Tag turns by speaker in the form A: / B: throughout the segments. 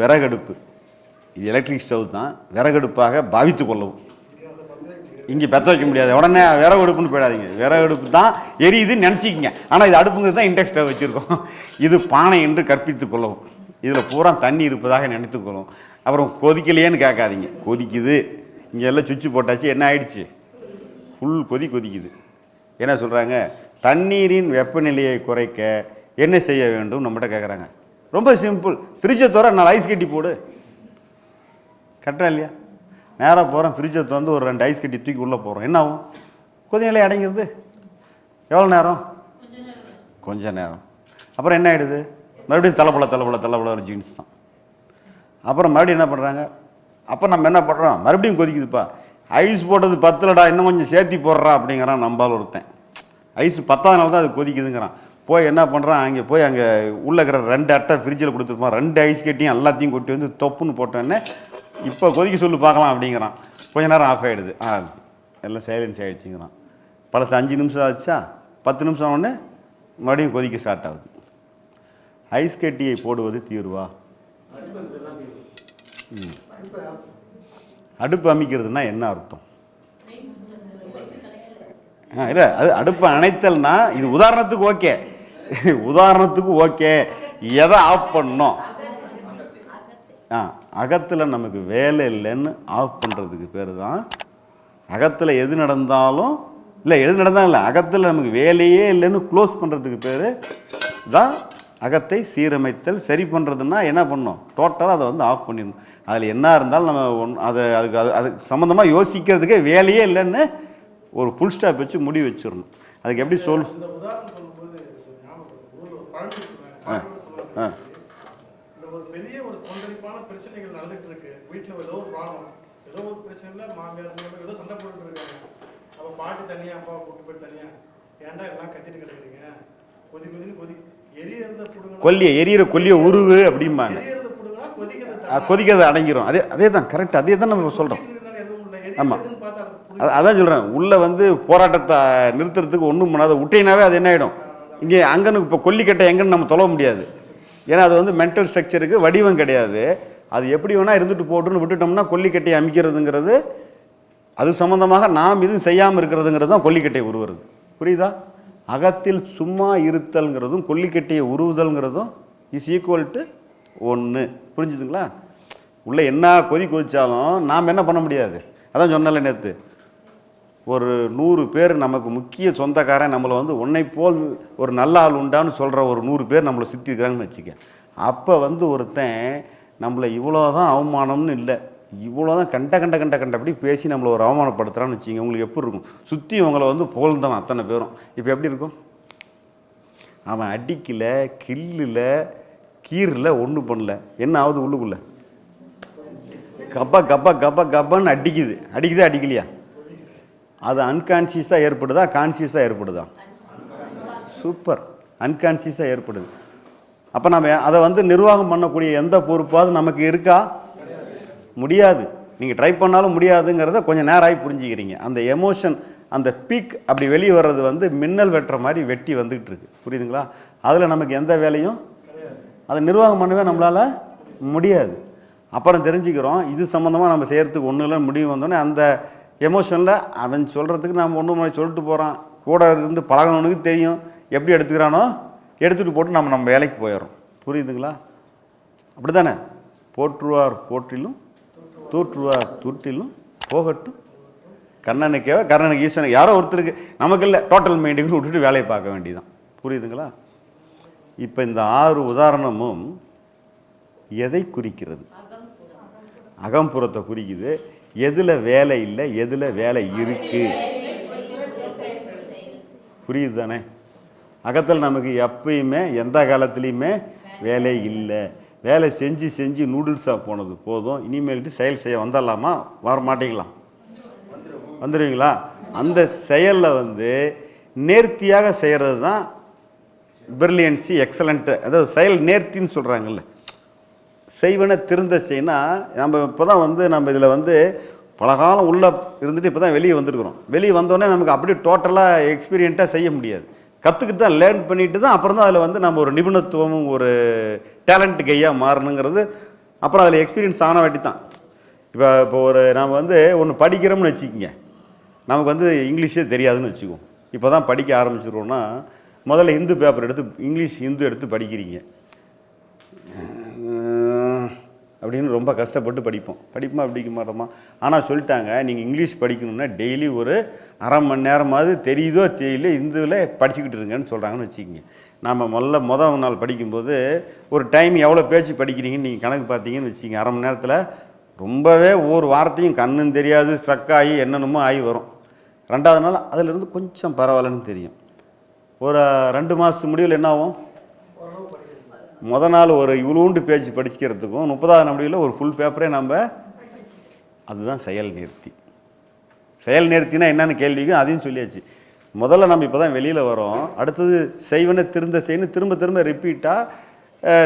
A: விறகடுப்பு. இது electric stove தான். விறகடுப்பாக பாவித்து கொள்ளவும். இங்கே பற்ற வைக்க முடியாது. உடனே விறகு அடுப்புன்னு போயிடாதீங்க. விறகு அடுப்பு தான் எரியுதுன்னு நினச்சிக்கிங்க. ஆனால் இது அடுப்புங்கிறது தான் இண்டக்ஸ் ஸ்டவ் வச்சுருக்கோம். இது பானை என்று கற்பித்து கொள்ளவும். இதில் பூரா தண்ணி இருப்பதாக நினைத்துக்கொள்ளும் அப்புறம் கொதிக்கலையேன்னு கேட்காதீங்க. கொதிக்குது. இங்கே எல்லாம் சுவிட்ச் போட்டாச்சு. என்ன ஆயிடுச்சு? ஃபுல் கொதி கொதிக்குது. என்ன சொல்கிறாங்க தண்ணீரின் வெப்பநிலையை குறைக்க என்ன செய்ய வேண்டும்? நம்மகிட்ட கேட்குறாங்க ரொம்ப சிம்பிள். ஃப்ரிட்ஜை தோற நாலு ஐஸ் கட்டி போடு. கரெக்டாக இல்லையா? நேராக போகிறோம் ஃப்ரிட்ஜை திறந்து ஒரு ரெண்டு ஐஸ் கட்டி தூக்கி உள்ளே போகிறோம் என்ன ஆகும்? கொதி நிலை அடங்கிடுது எவ்வளோ நேரம்? கொஞ்ச நேரம். அப்புறம் என்ன ஆகிடுது மறுபடியும் தலைப்பல தலைப்பல தலைப்பல ஒரு ஜீன்ஸ் தான். அப்புறம் மறுபடியும் என்ன பண்ணுறாங்க அப்போ நம்ம என்ன பண்ணுறோம் மறுபடியும் கொதிக்குதுப்பா. ஐஸ் போட்டது பத்தலடா இன்னும் கொஞ்சம் சேர்த்தி போடுறா அப்படிங்கிறான் நம்பால் ஒருத்தன். ஐஸ் பத்தாதனால தான் அது கொதிக்குதுங்கிறான். போய் என்ன பண்ணுறான் அங்கே போய் அங்கே உள்ள இருக்கிற ரெண்டு அட்டை ஃப்ரிட்ஜில் கொடுத்துருப்பான் ரெண்டு ஐஸ் கட்டியும் எல்லாத்தையும் கொட்டி வந்து தொப்புன்னு போட்டோன்னே இப்போ கொதிக்க சொல்லு பார்க்கலாம் அப்படிங்கிறான். கொஞ்ச நேரம் ஆஃப் ஆகிடுது ஆ எல்லாம் சைலன்ஸ் ஆகிடுச்சுங்கிறான் பழசு அஞ்சு நிமிஷம் ஆச்சா பத்து நிமிஷம் உடனே மறுபடியும் கொதிக்க ஸ்டார்ட் ஆகுது. ஐஸ் கட்டியை போடுவது தீர்வா? ம். அடுப்பு அமைக்கிறதுனா என்ன அர்த்தம்? இல்லை அது அடுப்பு அணைத்தல்னா இது உதாரணத்துக்கு ஓகே. உதாரணத்துக்கு ஓகே. எதை ஆஃப் பண்ணணும்? ஆ அகத்தில் நமக்கு வேலை இல்லைன்னு ஆஃப் பண்ணுறதுக்கு பேர் தான் அகத்தில் எது நடந்தாலும் இல்லை எது நடந்தாலும் இல்லை அகத்தில் நமக்கு வேலையே இல்லைன்னு க்ளோஸ் பண்ணுறதுக்கு பேர் தான் அகத்தை சீரமைத்தல். சரி பண்ணுறதுன்னா என்ன பண்ணணும்? டோட்டலாக அதை வந்து ஆஃப் பண்ணிடணும். அதில் என்ன இருந்தாலும் நம்ம ஒன் அதை அதுக்கு அது அதுக்கு சம்மந்தமாக யோசிக்கிறதுக்கே வேலையே இல்லைன்னு ஒரு ஃபுல் ஸ்டாப் வச்சு முடிவு வச்சிடணும். அதுக்கு எப்படி சொல்
B: இந்த ஒரு பெரிய ஒரு கொந்தளிப்பான பிரச்சனைகள் நடந்துட்டு இருக்கு வீட்டுல ஏதோ ஒரு ப்ராப்ளம் ஏதோ ஒரு பிரச்சனைல மாமியார் ஏதோ சண்டை போட்டுட்டு இருக்காங்க. அப்ப பாட்டி தனியா அப்பா கூட்டு போய் தனியா ஏன்டா எல்லாம் கத்திட்டு கிடக்குறீங்க? கொதி கொதின்னு கொதி. எரியறத புடுங்க
A: கொல்லிய எரியிற கொல்லிய உருவு அப்படிம்பாங்க.
B: எரியறத புடுங்க கொதிக்கிறது
A: அடங்கிரும். அதே அதே தான் கரெக்ட் அதே தான் நம்ம சொல்கிறோம்
B: எதுவும் இல்லை.
A: ஆமா.
B: எரியறதுன்னு பார்த்தா அது புடுங்க.
A: அது அதான் சொல்கிறேன் உள்ளே வந்து போராட்டத்தை நிறுத்துறதுக்கு ஒன்றும் பண்ணாத. விட்டினாவே அது என்ன ஆகிடும் இங்கே அங்கன்னு இப்போ கொல்லிக்கட்டை எங்கன்னு நம்ம தொலைவ முடியாது. ஏன்னா அது வந்து மென்டல் ஸ்ட்ரக்சருக்கு வடிவம் கிடையாது. அது எப்படி வேணால் இருந்துட்டு போட்டுன்னு விட்டுட்டோம்னா கொல்லிக்கட்டையை அமைக்கிறதுங்கிறது அது சம்மந்தமாக நாம் எதுவும் செய்யாமல் இருக்கிறதுங்கிறது தான் கொல்லிக்கட்டையை உருவுறது. புரியுதா? அகத்தில் சும்மா இருத்தல்ங்கிறதும் கொல்லிக்கட்டையை உருவுதல்ங்கிறதும் இஸ் ஈக்குவல் டு ஒன்று புரிஞ்சுதுங்களா? உள்ளே என்ன கொதி கொதிச்சாலும் நாம் என்ன பண்ண முடியாது. அதான் சொன்னல நேற்று ஒரு நூறு பேர் நமக்கு முக்கிய சொந்தக்காரன் நம்மளை வந்து உன்னை போல் ஒரு நல்ல ஆள் உண்டான்னு சொல்கிற ஒரு நூறு பேர் நம்மளை சுற்றி இருக்கிறாங்கன்னு வச்சுக்க அப்போ வந்து ஒருத்தன் நம்மளை இவ்வளோ தான் அவமானம்னு இல்லை. இவ்வளோ தான் கண்ட கண்ட கண்ட கண்டபடி பேசி நம்மளை ஒரு அவமானப்படுத்துகிறான்னு வச்சுங்க உங்களுக்கு எப்படி இருக்கும்? சுற்றி உங்களை வந்து புகழ்ந்தவன் அத்தனை பேரும். இப்போ எப்படி இருக்கும்? அவன் அடிக்கல கில்லில் கீரில் ஒன்றும் பண்ணல. என்ன ஆகுது உள்ளுக்குள்ளே? கப்பா கப்பா கப்பா கப்பான்னு அடிக்குது. அடிக்குதா அடிக்கலையா? அது அன்கான்சியஸாக ஏற்படுதா? கான்சியஸாக ஏற்படுதா? சூப்பர் அன்கான்சியஸாக ஏற்படுது. அப்போ நம்ம அதை வந்து நிர்வாகம் பண்ணக்கூடிய எந்த பொறுப்பாவது நமக்கு இருக்கா? முடியாது. நீங்கள் ட்ரை பண்ணாலும் முடியாதுங்கிறத கொஞ்சம் நேரம் ஆகி புரிஞ்சுக்கிறீங்க. அந்த எமோஷன் அந்த பீக் அப்படி வெளியே வர்றது வந்து மின்னல் வெட்டுற மாதிரி வெட்டி வந்துக்கிட்டு இருக்கு. புரியுதுங்களா? அதில் நமக்கு எந்த வேலையும் அதை நிர்வாகம் பண்ணவே நம்மளால் முடியாது. அப்புறம் தெரிஞ்சுக்கிறோம் இது சம்மந்தமாக நம்ம செய்கிறதுக்கு ஒன்றும் இல்லைன்னு முடிவு வந்தோடனே அந்த எமோஷனில் அவன் சொல்கிறதுக்கு நம்ம ஒன்று ஒன்றும் சொல்லிட்டு போகிறான் கூட இருந்து பழகினவனுக்கு தெரியும். எப்படி எடுத்துக்கிறானோ எடுத்துகிட்டு போட்டு நம்ம நம்ம வேலைக்கு போயிடுறோம். புரியுதுங்களா? அப்படி தானே போற்றுவார் போற்றிலும் தூற்றுவார் தூற்றிலும் போகட்டும். கண்ணனுக்கேவ கர்ணனுக்கு ஈஸ்வரனுக்கு யாரோ ஒருத்தருக்கு நமக்கு இல்லை டோட்டல் மைண்டுக்கு விட்டுட்டு வேலையை பார்க்க வேண்டியதான் புரியுதுங்களா? இப்போ இந்த ஆறு உதாரணமும் எதை குறிக்கிறது? அகம்புறத்தை குறிக்குது. எதில் வேலை இல்லை எதில் வேலை இருக்குது புரியுது தானே அகத்தில் நமக்கு எப்பயுமே எந்த காலத்துலேயுமே வேலை இல்லை. வேலை செஞ்சு செஞ்சு நூடுல்ஸாக போனது போதும். இனிமேல்ட்டு செயல் செய்ய வந்துடலாமா வர மாட்டீங்களா வந்துடுவீங்களா அந்த செயலில் வந்து நேர்த்தியாக செய்கிறது தான் பிரில்லியன்சி எக்ஸலண்ட்டு அதாவது செயல் நேர்த்தின்னு சொல்கிறாங்கல்ல செய்வன திருந்த செய்யினா நம்ம இப்போ தான் வந்து நம்ம இதில் வந்து பல காலம் உள்ளே இருந்துட்டு இப்போ தான் வெளியே வந்திருக்கிறோம். வெளியே வந்தோடனே நமக்கு அப்படியே டோட்டலாக எக்ஸ்பீரியண்ட்டாக செய்ய முடியாது. கற்றுக்கிட்டு தான் லேர்ன் பண்ணிட்டு தான் அப்புறம் தான் அதில் வந்து நம்ம ஒரு நிபுணத்துவமும் ஒரு டேலண்ட் கையாக மாறணுங்கிறது அப்புறம் அதில் எக்ஸ்பீரியன்ஸ் ஆன வாட்டி தான். இப்போ இப்போ ஒரு நாம் வந்து ஒன்று படிக்கிறோம்னு வச்சுக்கோங்க. நமக்கு வந்து இங்கிலீஷே தெரியாதுன்னு வச்சுக்குவோம். இப்போ தான் படிக்க ஆரம்பிச்சிருவோன்னா முதல்ல ஹிந்து பேப்பர் எடுத்து இங்கிலீஷ் ஹிந்து எடுத்து படிக்கிறீங்க. அப்படின்னு ரொம்ப கஷ்டப்பட்டு படிப்போம். படிப்போமா படிக்க மாட்டோமா ஆனால் சொல்லிட்டாங்க நீங்கள் இங்கிலீஷ் படிக்கணும்னா டெய்லி ஒரு அரை மணி நேரமாவது தெரியுதோ தெரியல இந்துவில் படிச்சுக்கிட்டு இருங்கன்னு சொல்கிறாங்கன்னு வச்சுக்கோங்க. நாம் முதல்ல மொதல் நாள் படிக்கும்போது ஒரு டைம் எவ்வளோ பேச்சு படிக்கிறீங்கன்னு நீங்கள் கணக்கு பார்த்தீங்கன்னு வச்சுக்கோங்க. அரை மணி நேரத்தில் ரொம்பவே ஒவ்வொரு வார்த்தையும் கண்ணும் தெரியாது ஸ்ட்ரக் ஆகி என்னென்னமோ ஆகி வரும். ரெண்டாவது நாள் அதிலிருந்து கொஞ்சம் பரவாயில்லன்னு தெரியும். ஒரு ரெண்டு மாதத்து முடிவில் என்ன ஆகும்? முத நாள் ஒரு இவ்வளோண்டு பேஜ் படிக்கிறதுக்கும் முப்பதாவது முடிவில் ஒரு ஃபுல் பேப்பரே நம்ம அதுதான் செயல் நிறுத்தி. செயல் நிறுத்தினா என்னென்ன கேள்விக்கும் அதையும் சொல்லியாச்சு. முதல்ல நம்ம இப்போ தான் வெளியில் வரோம். அடுத்தது செய்வன திருந்த செய்யணும் திரும்ப திரும்ப ரிப்பீட்டாக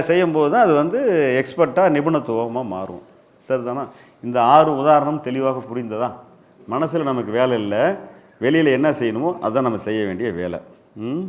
A: செய்யும்போது தான் அது வந்து எக்ஸ்பர்ட்டாக நிபுணத்துவமாக மாறும். சரிதானா? இந்த ஆறு உதாரணம் தெளிவாக புரிந்ததா? மனசில் நமக்கு வேலை இல்லை. வெளியில் என்ன செய்யணுமோ அதான் நம்ம செய்ய வேண்டிய வேலை. ம்?